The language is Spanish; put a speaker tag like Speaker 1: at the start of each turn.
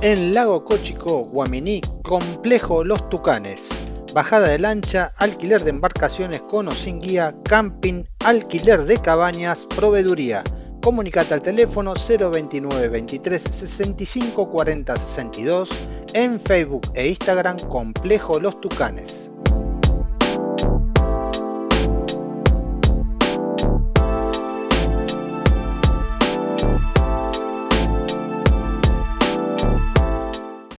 Speaker 1: En Lago Cochico, Guaminí, Complejo Los Tucanes. Bajada de lancha, alquiler de embarcaciones con o sin guía, camping, alquiler de cabañas, proveeduría. Comunicate al teléfono 029 23 65 40 62 en Facebook e Instagram Complejo Los Tucanes.